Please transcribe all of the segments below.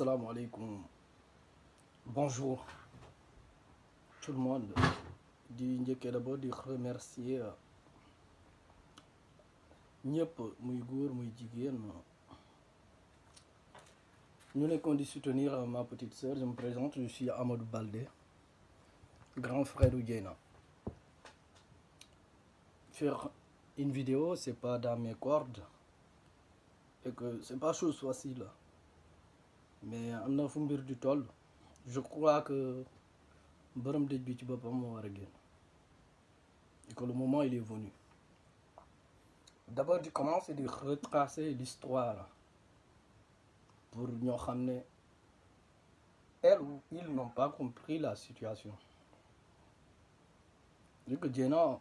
Alaikum. Bonjour tout le monde. di njëkkee d'abord remercier ñëpp muy góor muy jigéen soutenir ma petite sœur je me présente je suis Amadou Baldé grand frère u Dieyna faire une vidéo c'est pas dans mes cordes et que c'est pas chose facile mais am na fu mbir toll. Je crois que borom dëj bi ci boppam et que le moment il est venu. D'abord di commencer di retracer l'histoire pour ñoo xam ne elles ou ils n'ont pas compris la situation. Vu que Dieyna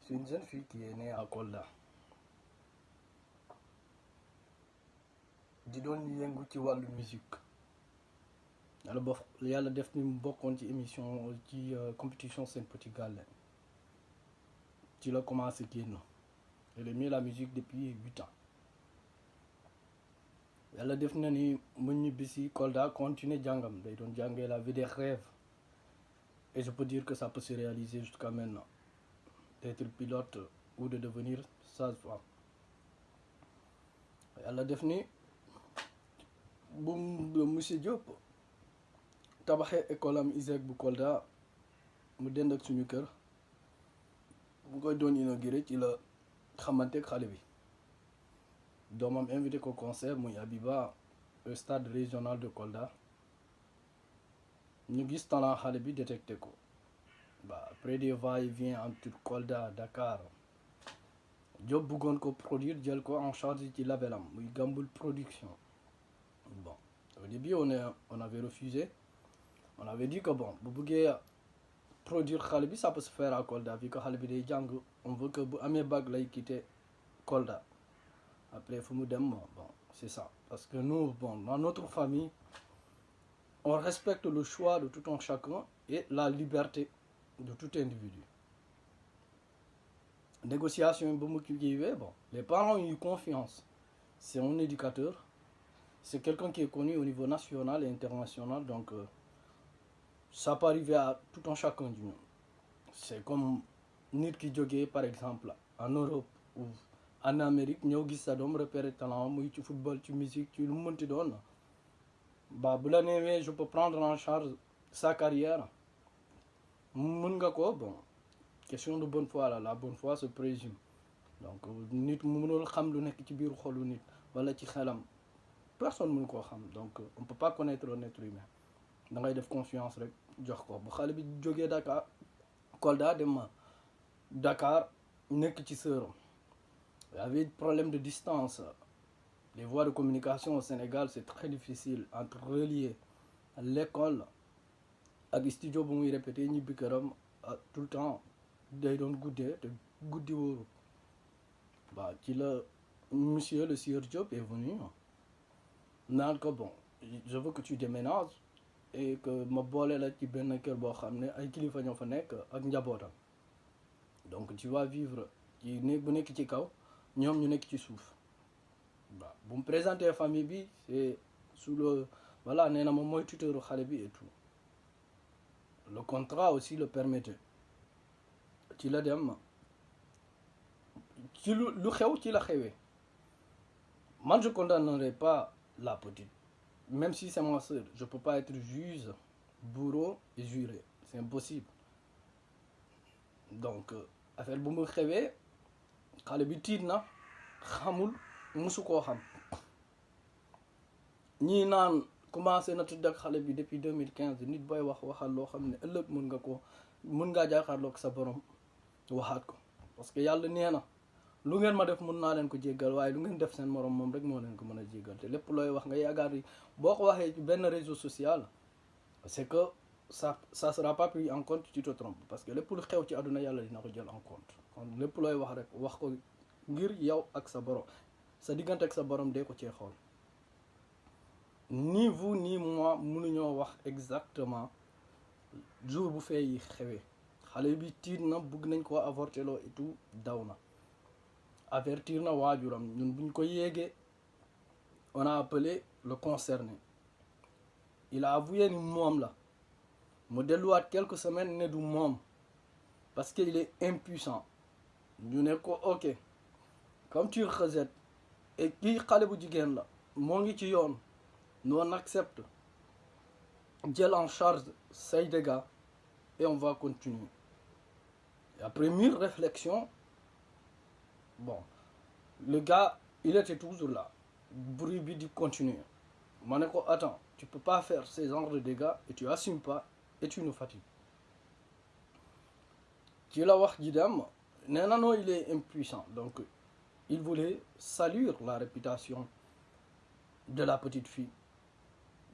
c'est une jeune fille qui est née à Kolda di doon yëngu ci wàllu musique. Yàlla bof yàlla def ni mu émission ci compétition Sen Petit Gallé ci la commencé génn. La musique depuis huit ans. Yàlla def na ni mu ñibbisi Kolda continuer jàngam. Day doon jàngee la vie des rêves. Et je peux dire que ça peut se réaliser jusqu'à maintenant. D'être pilote ou de devenir sage-femme. Yàlla def ni bu monsieur Diop tabaxee école am ISEC bu Kolda mu dend ak suñu kër bu doon inauguré ci la xamante ak xale bi. Doomam invité ko concert muy Abiba au stade régional de Kolda. Ñu gis bi détecté ko. Ba après des va-et-vient entre Kolda Dakar. Diop ko produire en charge production bon au début on est on avait refusé. On avait dit que bon bu bëggee produire xale bi ça peut se faire à Kolda vu que xale bi day jàng on veut que amee bac lay quitter Kolda. Après fu mu dem bon c'est ça. Parce que nous bon dans notre famille on respecte le choix de tout un chacun et la liberté de tout individu. Négociation bon les parents ont eu confiance. C'est un éducateur c'est quelqu'un qui est connu au niveau national et international donc euh, ça peut arriver à tout un chacun du ñun c'est comme nit ki jógee par exemple en Europe ou en Amérique sa doom repérer talent ci football ci musique ci lu mu mënti doon. Ba bu la neewee je peux prendre en charge sa carrière. Bon question de bonne foi la la bonne foi se présume. Donc nit mënul xam lu nekk personne mënu koo donc on peut pas connaître un être humain. Da ngay def confiance rek jox ko. Bu xale bi jógee Dakar Kolda dem ma Dakar nekk ci sëram. Y avait problème de distance. Les voies de communication au Sénégal c'est très difficile entre relier l'école ak studio bu muy répété ñibbi këram tout le temps day doon guddee te guddi wóoru. Waaw la monsieur le sieur Diop est venu naan ko bon je veux que tu déménages et que ma boole la ci benn kër boo xam ne ay kilifa ñoo fa nekk ak donc tu vas vivre ci néeg bu nekk ci kaw ñoom ñu nekk ci suuf. Waaw bu mu présenter famille bi c'est sous le voilà nee na moom mooy tuteuru xale bi et tout. Le contrat aussi le permettait. Ci la dem ci lu lu xew ci la xewee. Man je condamnerai pas la petite. Même si c'est ma sœur je peux pas être juge bourreau et juré. C'est impossible. Donc affaire bu mu xewee xale bi tiit na xamul musu koo xam. Ñii naan commencé na tudd ak xale bi depuis 2015 nit booy wax waxal loo xam ne ëllëg mën nga ko mën ngaa jàkkaarloog sa borom waxaat ko. Parce que yàlla nee na lu ngeen ma def mën naa leen ko jéggal waaye lu ngeen def seen morom moom rek moo leen ko mën a jéggal te lépp looy wax nga yaakaar yi boo ko waxee benn réseau social c'est que ça ça sera pas pris en compte tu te trompes. Parce que lépp lu xew ci àdduna yàlla dina ko jël en compte. Kon lépp looy wax rek wax ko ngir yow ak sa borom. Sa diggante ak sa borom dee ko cee xool. Ni vous ni moi mënuñoo wax exactement jour bu fee xewee. Xale bi tiit na bugg nañ koo avorter loo et daw na. Avertir na waajuram. Ñun buñ ko on a appelé le concerné. Il a avoué ni moom la. Mu delluwaat quelques semaines ne du moom. Parce qu'il est impuissant. Ñu ne ko ok comme tu rejettes et kii xale bu jigéen la moo ngi ci yoon accepte jël en charge say dégâts et on va continuer. Après mûre réflexion bon le gars il était toujours là. Bruit bi di continuer. Ma ne ko attends tu peux pas faire ces genres de dégâts et tu assumes pas et tu nous fatigues. Ci la wax ji dem il est impuissant. Donc il voulait salir la réputation de la petite fille.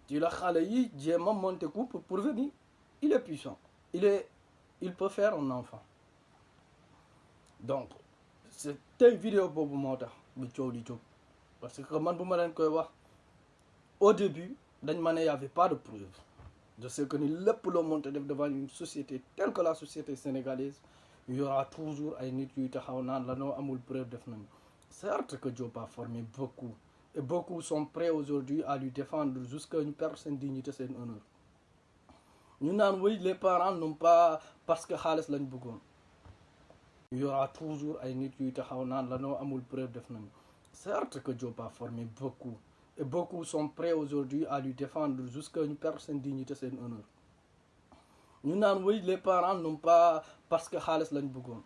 Ci la xale yi jéem a coup pour pour venir. Il est puissant. Il est il peut faire un enfant. Donc c'est tey vidéo boobu moo tax bi coow li jóg parce que man bu ma leen au début dañ ma ne y avait pas de preuve je sais que ni lépp loo monte devant une société telle que la société sénégalaise il y aura toujours ay nit yuy taxaw naan la noo preuve certes que Diop a formé beaucoup et beaucoup sont prêts aujourd'hui à lui défendre jusqu'à ñu perdre seen dignité seen honneur. Ñu naan oui les parents n'ont pas parce que xaalis lañ bëggoon il y aura toujours ay nit yuy taxaw naan la noo amul preuve certes que Diop a formé beaucoup. Et beaucoup sont prêts aujourd'hui à lui défendre jusqu'à ñu perdre seen dignité seen honneur. Ñu naan oui les parents n'ont pas parce que xaalis lañ bëggoon.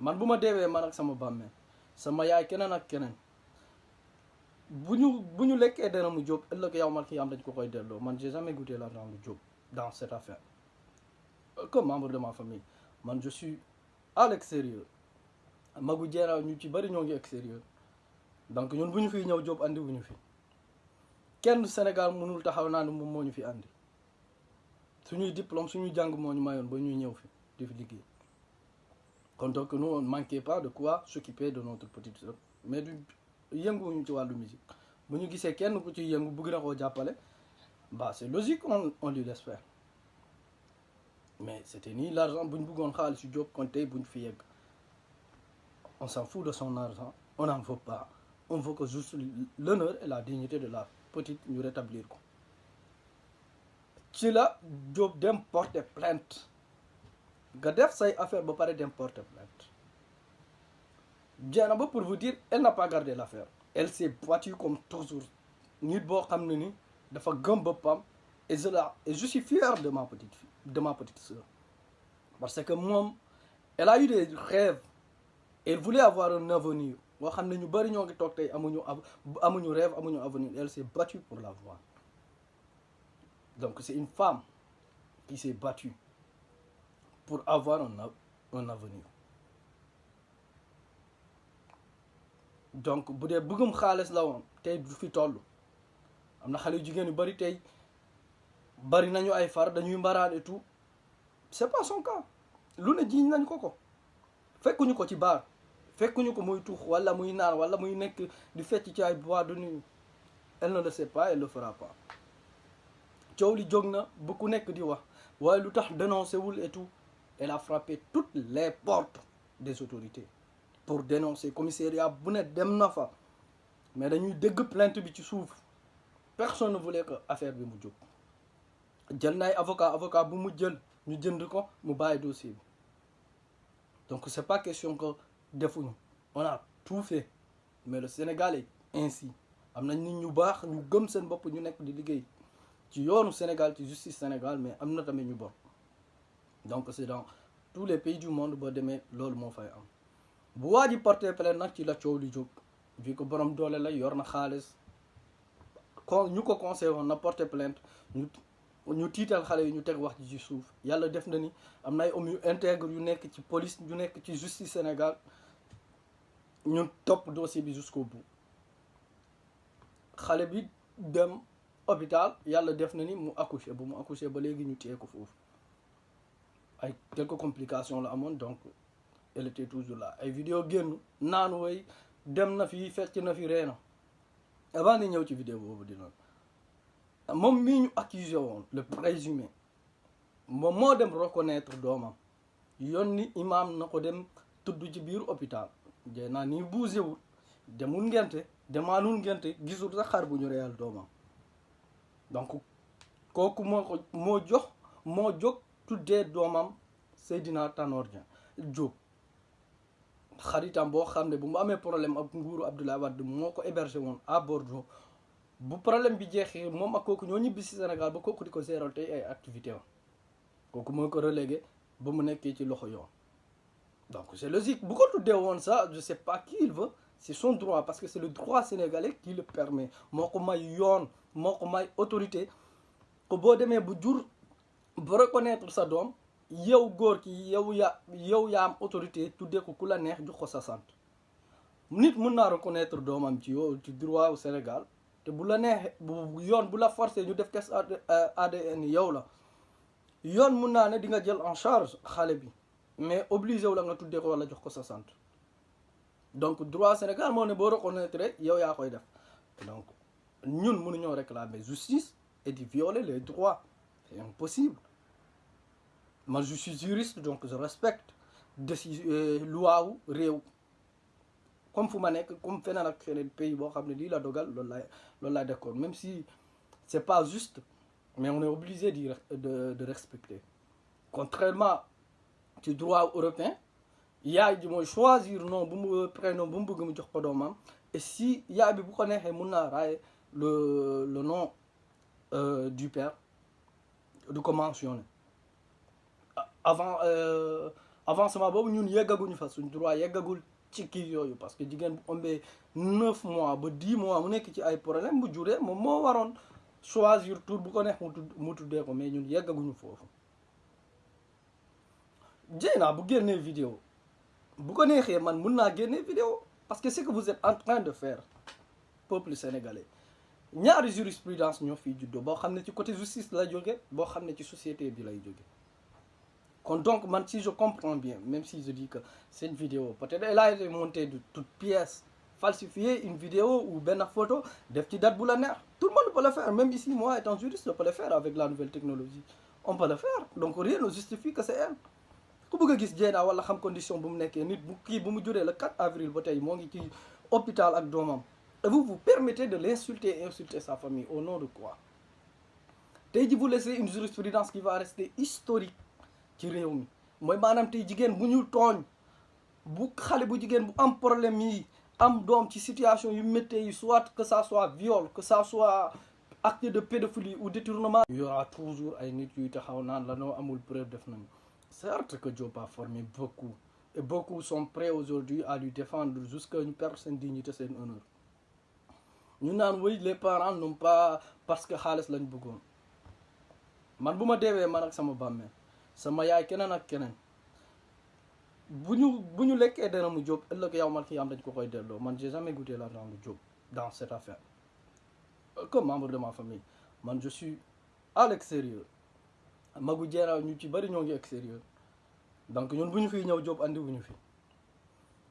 Man bu ma deewee man ak sama bàmmeel sama yaay keneen ak keneen bu ñu bu ñu lekkee dara mu Diop ëllëg yow man ki am man j'ai jamais goûté l'argent de Diop dans cette affaire. Comme membre de ma famille man je suis à l'extérieur magu jeeraaw ñu ci ngi extérieur donc ñun bu ñu fiy ñëw Diop andi fi. Sénégal mënul taxaw ne moom fi andi. Suñuy diplôme suñuy jàng moo ñu mayoon ba ñuy fi di fi nous on manquait pas de quoi s'occuper de notre petite sœur. Mais du yënguwuñu ci wàllu musique. Bu ñu gisee kenn ku ci yëngu bëgg na bah c'est logique on on lui laisse faire mais c'était ni l'argent bu ñu bëggoon xaalis yu on s'en fout de son argent on n'en veut pas. On veut que juste l'honneur et la dignité de la petite ñu rétablir ko. Ci la plainte. Nga def affaire ba pare dem porter plainte. Dieynaba pour vous dire elle n'a pas gardé l'affaire. Elle s'est battue comme toujours. Nit boo xam ne ni dafa gëm boppam et je et je suis fier de ma petite fille de ma petite sœur. Parce que moom elle a eu des rêves. Elle voulait avoir un avenir. Elle s'est battue pour l'avoir donc c'est une femme qui s'est battue pour avoir un avenir. Donc bu dee bëggum xaalis la woon tey du fi am bari nañu ay far dañuy mbaraan et tout. C'est pas son cas. Lu ne jiiñ nañ ko ko. Fekkuñu ko ci baar. Fekkuñu ko muy tuux wala muy naan wala muy nekk di fecc ci ay boîte de nuit. Elle ne le sait pas elle le fera pas. Coow li jóg na bu ku nekk di wax. Waaye lu tax wul et tout? Elle a frappé toutes les portes des autorités pour dénoncer commissariat bu ne dem na fa. Mais dañuy dégg plainte bi ci suuf. Personne ne voulait que affaire bi mu jóg jël na ay avocat avocat bu mu jël ñu jënd ko mu bàyyi dossier donc c'est pas question que defuñu. On a tout fait. Mais le Sénégal est ainsi. Am nañ nit ñu baax ñu gëm seen bopp ñu nekk di liggéey ci yoonu Sénégal ci justice Sénégal mais am na tamit ñu bon. Donc c'est dans tous les pays du monde boo demee loolu moo fay am. Bu waa ji plainte nag ci la coow li jóg. Vu que borom doole la yor na xaalis. Kon ñu ko conseillé woon na porté plainte ñu tiital xale yi ñu teg wax ji ci suuf. Yàlla def na ni am na ay hommes yu intègre yu nekk ci police yu nekk ci justice Sénégal. Ñu topp dossier bi jusqu'au bout. Xale bi dem hôpital yàlla def na ni mu accouché. Bu mu accouché ba léegi ñu téye ko foofu. Ay quelques complications la amoon donc elle était toujours là. Ay vidéo génn naan woy dem na fi fecc na fi reena avant di ñëw ci vidéo boobu dina moom mii ñu accusé woon le présumé moom moo dem reconnaître doomam yónni imaam na ko dem tudd ci biir hôpital. Jey naa nii buusewul wul demul ngente demaanul ngente gisul sax xar bu ñu reyal doomam. Donc kooku moo ko moo jox moo jóg tuddee doomam Seydina Tanor Diop. Xaritam boo xam ne bu mu amee problème ak nguuru Abdoulaye Wade moo ko hébergé woon à Bordeaux bu problème bi jeexee moom ak kooku ñoo ñibbi si Sénégal ba kooku di ko géral tey ay activité am. Kooku moo ko relégué ba mu nekkee ci loxo yoon. Donc c'est logique. Bu ko tuddee woon ça je sais pas qui il veut. C'est son droit parce que c'est le droit sénégalais qui le permet. Moo ko may yoon moo ko may autorité. Ko boo demee bu jur ba reconnaître sa doom yow góor ki yow yaa yow yaa am autorité tuddee ko ku la neex jox ko sa sant. Nit mun naa reconnaître doomam ci yow ci droit au Sénégal te bu la neexee bu yoon bu la forcé ñu def test ADN yow la yoon mun naa ne di nga jël en charge xale bi mais obligé wu la nga tuddee ko wala jox ko sa sant donc droit Sénégal moo ne boo reconnaître yow yaa koy def. Donc ñun mënuñoo réclamer justice et di violer les droits c'est impossible. Man je suis juriste donc je respecte décision loi wu réew comme fu ma comme feneen ak feneen pays boo xam ne lii la dogal loolu laay loolu laay d'accord même si c'est pas juste mais on est obligé de de de respecter. Contrairement ci droit européen yaay ji mooy choisir non bu mu prénom bu mu bëgg mu jox ko doomam et si yaay bi bu ko neexee mun naa raay le le nom euh, du père du ko mentionner. Avant euh, avancement boobu ñun yeggaguñu fa suñ droit yeggagul ci kii yooyu parce que jigéen bu ëmbee neuf mois ba dix mois mu nekk ci ay problème bu juree moom moo waroon choisir tour bu ko neex mu tudd tuddee ko mais ñun yeggaguñu foofu. Dieyna bu génnee vidéo bu ko neexee man mun naa génnee vidéo parce que c'est que vous êtes en train de faire peuple sénégalais ñaari jurisprudence ñoo fiy juddoo boo xam ne ci côté justice la jóge boo xam ne ci société bi lay jóge kon donc man si je comprends bien même si je dis que cette vidéo peut-être elle a été montée de toutes pièces falsifier une vidéo ou benn photo def ci date bu la neex. Tout le monde peut le faire même ici moi étant juriste je peux le faire avec la nouvelle technologie. On peut le faire donc rien ne justifie que c'est elle. Ku bëgg condition bu le 4 avril ngi ci hôpital et vous vous permettez de l'insulter et insulter sa famille au nom de quoi? Vous laissez une jurisprudence qui va rester historique ci réew mi mooy maanaam tey jigéen bu ñu tooñ bu xale bu jigéen bu am problème yi situation yu soit que ça soit viol que ça soit acte de pédophilie ou détournement. Il y aura toujours ay nit yuy taxaw naan la certes que Diop a formé beaucoup et beaucoup sont prêts aujourd'hui à lui défendre jusqu'à perdre seen dignité seen honneur. Ñu naan oui les parents n'ont pas parce que xaalis lañ bëggoon. Man bu ma deewee man ak sama bàmmeel sama yaay keneen ak keneen bu ñu bu ñu lekkee dara mu Diop ëllëg yow man ki am dañ ko koy delloo man j'ai jamais goûté l'argent de Diop dans cette affaire comme membre de ma famille. Man je suis à l'extérieur. Magu jeera ñu ci bari ñoo ngi extérieur. Donc ñun bu ñu fiy ñëw andi wu ñu fi.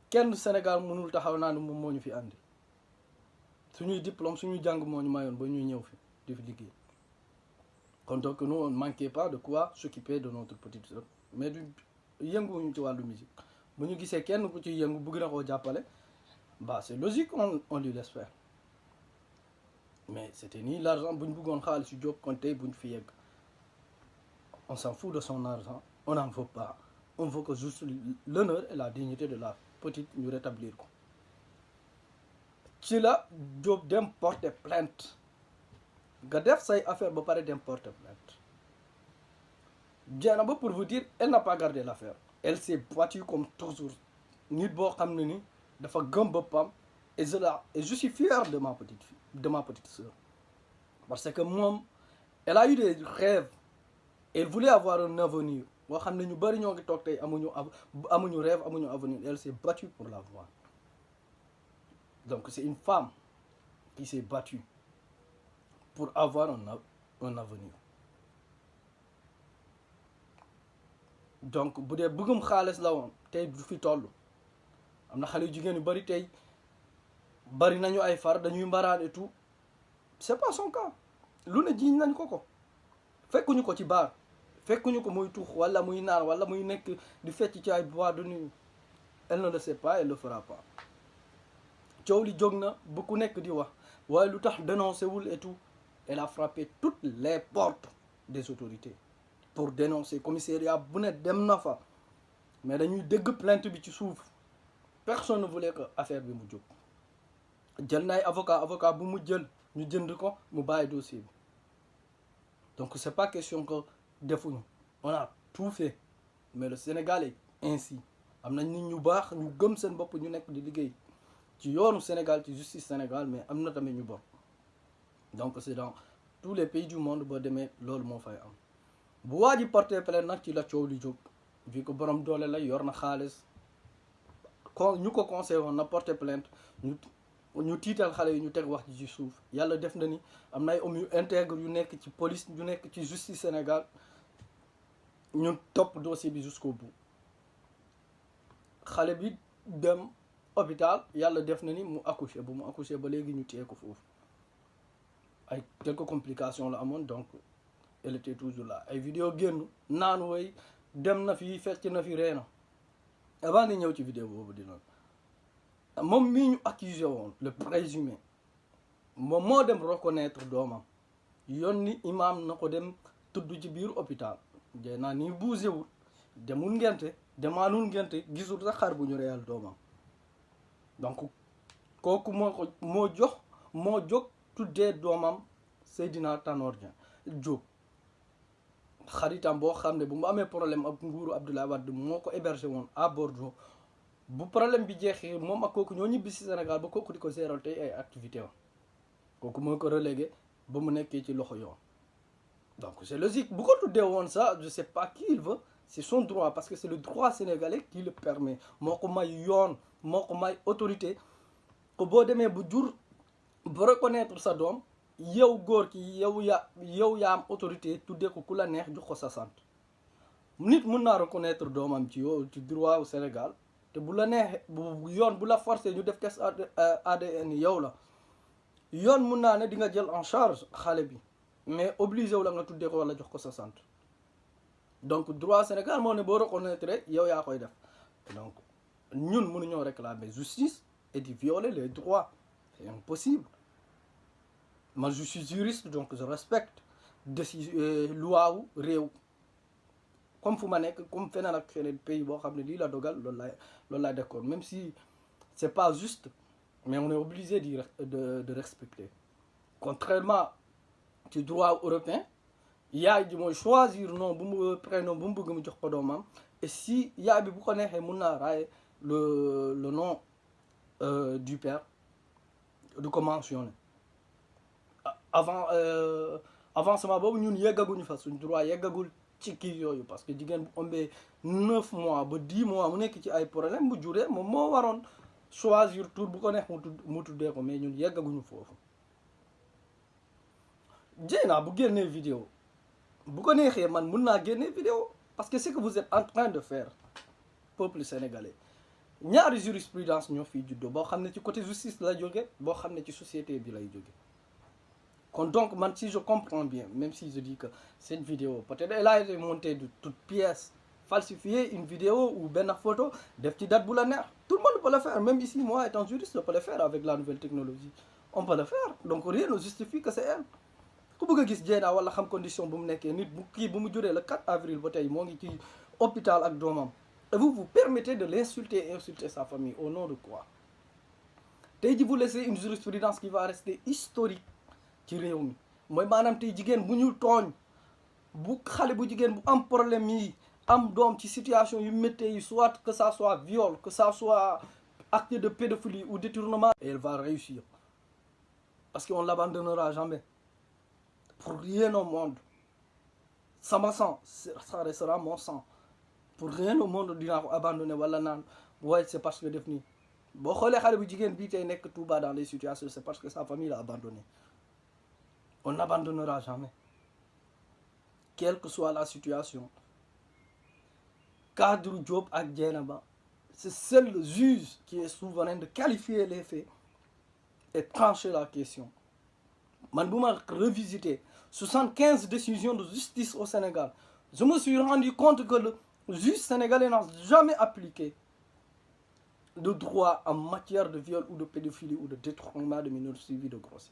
Kenn Sénégal mënul taxaw naa ne moom fi andi. Suñuy diplôme suñuy jàng moo ñu mayoon ba ñuy ñëw fi di liggéey donc nous on ne manquait pas de quoi s'occuper de notre petite mais du yënguwuñu ci wàllu musique. Bu ñu gisee kenn ku ci yëngu bëgg na koo jàppale bah c'est logique on on lui laisse faire. Mais c'était ni l'argent bu ñu bëggoon xaalis yu ñu yegg on s'en fout de son argent on n'en veut pas. On veut que juste l'honneur et la dignité de la petite ñu rétablir ko. Ci la porter plainte nga def say affaire ba pare dem porter plainte. Pour vous dire elle n'a pas gardé l'affaire. Elle s'est battue comme toujours. Nit ni dafa gëm et je et je suis fier de ma petite fille de ma petite sœur. Parce que moom elle a eu des rêves. Elle voulait avoir un avenir. Avenir. Elle s'est battue pour l'avoir donc c'est une femme qui s'est battue pour avoir un un avenir. Donc bu dee bëggum xaalis la woon tey du fi toll. Am na xale yu jigéen yu bari tey pas son cas. Lu ne jiiñ nañ ko ko. Fekkuñu ko ci baar fekkuñu ko muy tuux wala muy naan wala muy nekk di fecc ci de elle ne le sait pas elle le fera pas. Coow li jóg na bu ku nekk di wax. Waaye et tout? Elle a frappé toutes les portes des autorités pour dénoncer commissariat bu ne dem na fa. Mais dañuy dégg plainte bi ci suuf. Personne ne voulait que affaire bi mu jóg. Jël na ay avocat avocat bu mu jël ñu jënd ko mu bàyyi dossier bi. Donc c'est pas question que defuñu. On a tout fait. Mais le Sénégal est ainsi. Am nañ nit ñu baax ñu gëm seen bopp ñu nekk di liggéey ci yoonu Sénégal ci justice Sénégal mais am na tamit ñu donc c'est dans tous les pays du monde boo demee loolu moo fay am. Bu plainte ci la vu que borom doole la yor plainte ñu ñu tiital xale ñu teg wax ci def na ni am hommes yu intègre police yu justice Sénégal. Ñu dossier jusqu'au bout. Dem hôpital def na ni mu bu mu ba ñu ay quelques complications la amoon donc elle était toujours là. Ay vidéo génn naan woy dem na fi fecc na fi reena avant di ñëw ci vidéo boobu dina moom mii ñu accusé woon le présumé moom moo dem reconnaître doomam yónni imam na ko dem tudd ci biir hôpital. Jey naa nii bougé wul demul ngente demaanul ngente gisul sax xar bu ñu reyal doomam. Donc kooku moo ko moo jox moo jóg tuddee doomam Seydina Tanor Diop. Xaritam boo xam ne bu mu amee problème ak nguuru Abdoulaye Wade moo ko hébergé woon à Bordeaux. Bu problème bi jeexee moom ak kooku ñoo ñibbi si Sénégal ba kooku di ko géral tey ay activité am. Kooku moo ko relégué ba mu nekkee ci loxo yoon. Donc c'est logique bu ko tuddee woon ça je sais pas qui il veut c'est son droit parce que c'est le droit sénégalais qui le permet. Moo ko may yoon moo may autorité. Ko boo demee bu jur ba reconnaître sa doom yow góor ki yow ya yow yaa am autorité tuddee ko ku la neex jox ko sa sant. Nit mun naa reconnaître doomam ci yow ci droit au Sénégal te bu la neexee bu yoon bu la forcé ñu def test ADN yow la. Yoon mun naa ne di nga jël en charge xale bi mais obligé wu la nga tuddee ko wala jox ko sa sant. Donc droit Sénégal moo ne boo reconnaître yow yaa koy def. Donc ñun mënuñoo réclamer justice et di violer les droits. C'est impossible. Man je suis juriste donc je respecte décision loi wu réew. Comme fu ma nekk comme feneen ak feneen pays boo xam ne lii la dogal d'accord même si c'est pas juste mais on est obligé de de respecter. Contrairement ci droit européen yaay ji mooy choisir nom bu mu prénom bu mu bëgg mu jox et si yaay bi bu ko neexee mun naa le le nom euh, du père du ko mentionner avant euh, avancement boobu ñun yeggaguñu fa suñ droit yeggagul ci kii yooyu parce que jigéen bu ëmbee neuf mois ba dix mois mu nekk ci ay problème bu juree moom moo waroon choisir tour bu ko neex mu tudd mu tuddee ko mais ñun yeggaguñu foofu. Dieyna bu génnee vidéo bu ko neexee man vidéo parce que c'est que vous êtes en train de faire peuple sénégalais ñaari jurisprudence ñoo fiy juddoo boo xam ci côté justice la jóge boo xam ci société bi lay donc man si je comprends bien même si je dis que cette vidéo peut-être elle a été montée de toutes pièces falsifier une vidéo ou benn photo def ci date bu tout le monde peut le faire même ici moi étant juriste je peux le faire avec la nouvelle technologie. On peut le faire donc rien ne justifie que c'est elle. Ku bëgg gis Dieyna wala xam condition bu mu nekkee nit bu kii bu le 4 avril ba tey moo ngi ci hôpital ak doomam vous vous permettez de l'insulter et insulter sa famille au nom de quoi? Tey ji vous laissez une jurisprudence qui va rester historique ci réew mi. Mooy maanaam tey jigéen bu bu xale bu bu am problème am situation soit que ça soit viol que ça soit acte de pédophilie ou détournement et elle va réussir. Parce qu'on l'abandonnera jamais. Pour rien au monde. Sama sang ça restera mon sang pour rien au monde dinaa ko abandonner wala naan. Waaye c'est parce que def nii boo xoolee xale bu jigéen bii tey nekk Touba dans les situations c'est parce que sa famille l'a abandonné. On n'abandonnera jamais. Quelle que soit la situation. Cadre Diop ak Dieynaba c'est seul le juge qui est souverain de qualifier les faits et trancher la question. Man soixante-quinze décisions de justice au Sénégal je me suis rendu compte que juge sénégalais n'a jamais appliqué de droit en matière de viol ou de pédophilie ou de détournement de mineurs suivis de grossesse.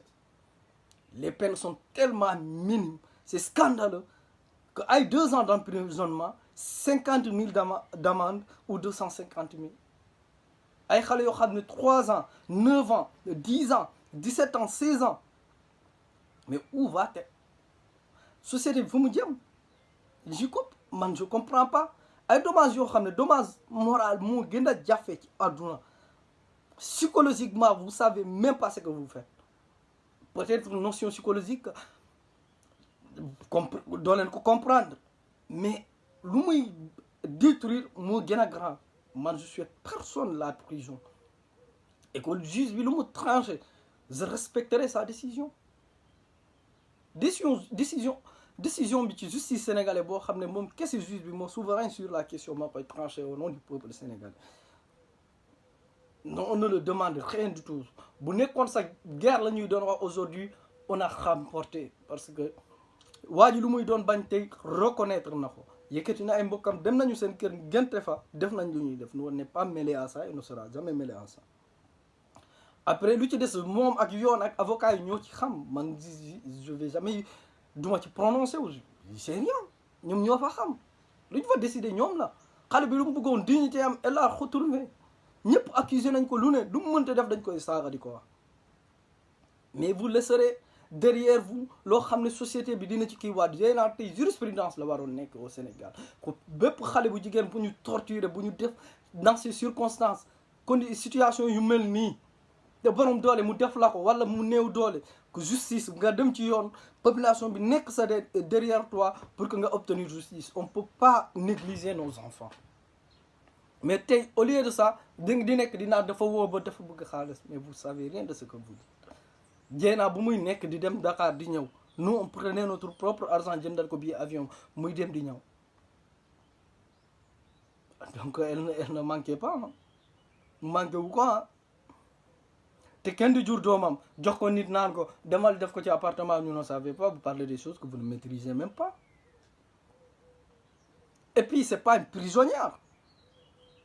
Les peines sont tellement minimes, c'est scandaleux, qu'à deux ans d'emprisonnement, 50 000 d'amende ou 250 000. ay xale yoo xam 3 ans 9 ans 10 ans 17 ans 16 ans. Mais où va te société fu mu jëm? Je je comprends pas ay dommages yoo xam dommage moral moo gën a ci psychologiquement vous savez même pas ce que vous faites. Peut-être une notion psychologique doo leen ko comprendre. Mais lu muy détruire moo gën a grave man je suis personne la prison. Et que le juge bi lu tranché je respecterai sa décision. Décision décision décision bi ci justice sénégalais boo xam ne moom kese juge bi moo souverain sur la question moo koy tranché au nom du peuple sénégalais. Non on ne le demande rien du tout. Bu nekkoon sa guerre la ñuy doon wax aujourd'hui on a remporté parce que waa ji lu muy doon reconnaître na ko. Yëkkati na ay mbokkam dem nañu seen kër gente nous on n'est pas mêlé à ça et ne sera jamais mêlé à ça. Après lu ci des moom ak yoon ak avocat yi vais jamais duma ci prononcé wu c'est rien. Ñoom ñoo fa xam. Lu ñu fa décider ñoom la. Xale bi lu mu bëggoon dignité am elle a retrouvé ñëpp accusé nañ ko lu ne. Lu mu mënta def dañ koy saaga mais vous laisserez derrière vous loo xam ne société bi dina ci kii waat. Yéen jurisprudence la waroon nekk au Sénégal. Ko bépp xale bu jigéen bu ñu torturer bu ñu def dans ces circonstances kon situation yu mel te borom doole mu def la ko wala mu néew doole que justice nga dem ci yoon population bi nekk sa derrière toi pour que nga obtenir justice. On peut pas négliger nos enfants. Mais tey au lieu de ça di di nekk dinaa dafa woo ba dafa bëgg xaalis. Mais vous savez rien de ce que vous dites. Jéenaa bu muy nekk di dem Dakar di ñëw nous on prenait notre propre argent jëndal ko billet avion muy dem di ñëw. Donc elle elle ne manquait pas manqué wu ko te kenn di jur doomam jox ko nit naan ko demal def ko appartement ñu ne pas vous parlez des choses que vous ne maîtrisez même pas. Et puis c'est pas une prisonnière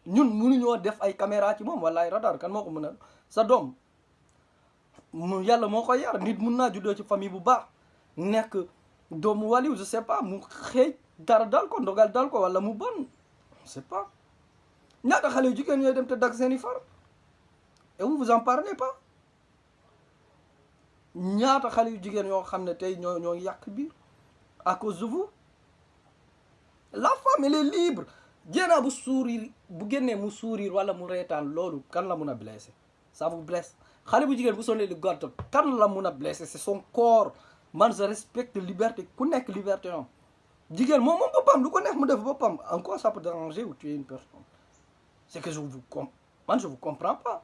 ñun mënuñoo def caméra ci moom wala ay radar kan moo ko mën a famille je sais pas mu xëy dara dal sais pas. Ñaata xale yu et vous vous en parlez pas? Ñaata yu à cause de vous? La femme est libre. Jéenaa bu sourire bu génnee sourire wala mu la blessé ça vous blesse? Xale bu bu solee lu gàtt kan la mun a blessé c'est son corps. Man je respecte liberté. Ku liberté lu ko mu en quoi ça peut déranger ou tuer une personne? C'est que je vous je vous comprends pas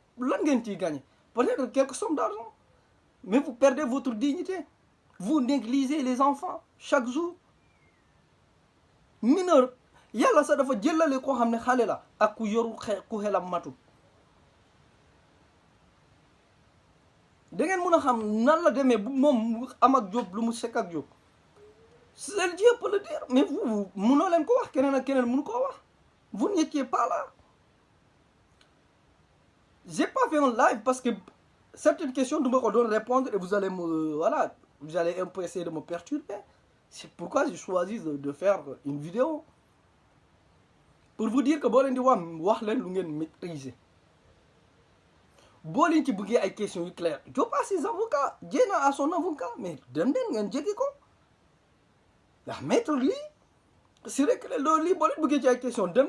lan ngeen ciy gagné. Peut-être quelques sommes d'argent. Mais vous perdez votre dignité. Vous négligez les enfants chaque jour. Mineur. Yàlla sax dafa jëlale koo xam ne xale la ak ku yoru ku xelam matul da ngeen mun a xam nan la demee bu moom am ak jóob lu mu sekk ak jóob seul Dieu peut le dire mais vous munoo leen ko wax. Keneen ak keneen munu koo wax. Vous n'étiez pas là j'ai pas fait un live parce que certaines questions ko doon répondre et vous allez me voilà vous allez un peu essayer de me perturber. C'est pourquoi j'ai choisi de, faire une vidéo. Pour vous dire que leen lu ngeen maîtriser. Boo leen ci bëggee questions yu claires Diop a ses avocats a son avocat mais dem leen ngeen jéggi ko. Ndax maître c'est vrai que loolu lii boo leen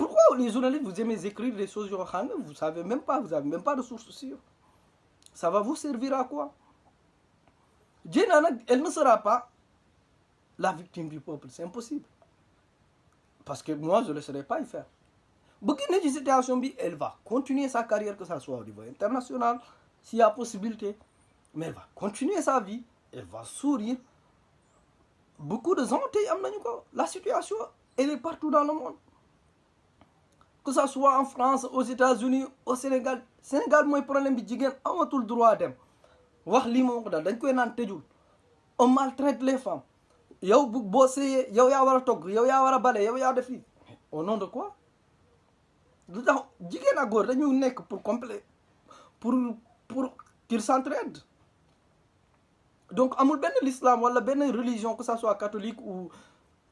pourquoi les journalistes vous aimez écrire des choses xam ne vous savez même pas vous avez même pas de source sûre ça va vous servir à quoi? Nag elle ne sera pas la victime du peuple c'est impossible. Parce que moi je ne laisserai pas y faire. Ci situation elle va continuer sa carrière que ça soit au niveau international s'il y a possibilité. Mais elle va continuer sa vie elle va sourire. Beaucoup de gens la situation elle est partout dans le monde que ça soit en France aux États-Unis au Sénégal. Sénégal mooy problème bi jigéen amatul droit dem. Wax lii moo ko daal dañ koy naan tëjul. On maltraite les femmes. Yow bu boo seeyee yow yaa war a togg yow yaa war a bale yow yaa def lii. Au nom de quoi? Lu tax jigéen ak góor dañu pour complet pour pour qu'ils s'entraident. Donc amul benn l'islam wala benn religion que ça soit catholique ou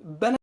benn